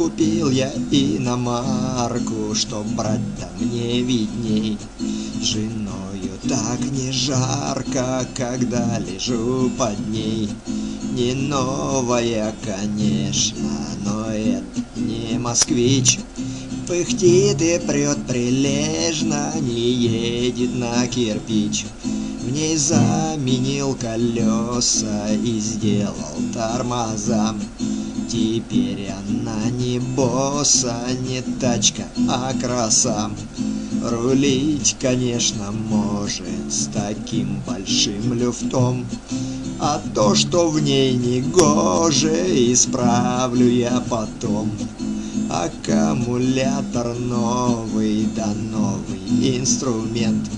Купил я иномарку, чтоб брать-то мне видней. Женою так не жарко, когда лежу под ней. Не новая, конечно, но это не москвич. Пыхтит и прет прилежно, не едет на кирпич. В ней заменил колеса и сделал тормоза. Теперь она не босса, не тачка, а краса. Рулить, конечно, может с таким большим люфтом. А то, что в ней не гоже, исправлю я потом. Аккумулятор новый, да новый инструмент.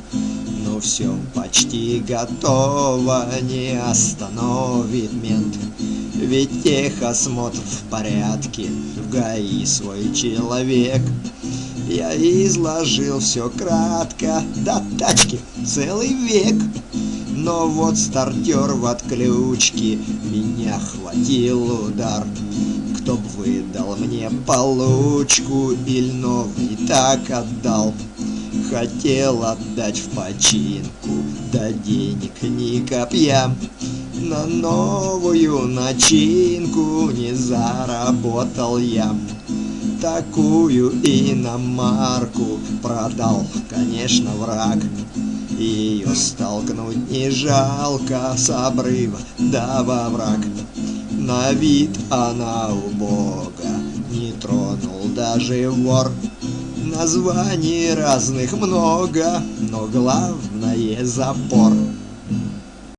Ну все почти готово, не остановит мент. Ведь техосмотр в порядке, в ГАИ свой человек. Я изложил все кратко, до тачки целый век. Но вот стартер в отключке, меня хватил удар. Кто б выдал мне получку или новый так отдал. Хотел отдать в починку, да денег ни копья. На новую начинку не заработал я. Такую иномарку продал, конечно, враг. Ее столкнуть не жалко с обрыва, да во враг. На вид она убога, не тронул даже вор. Названий разных много, но главное запор.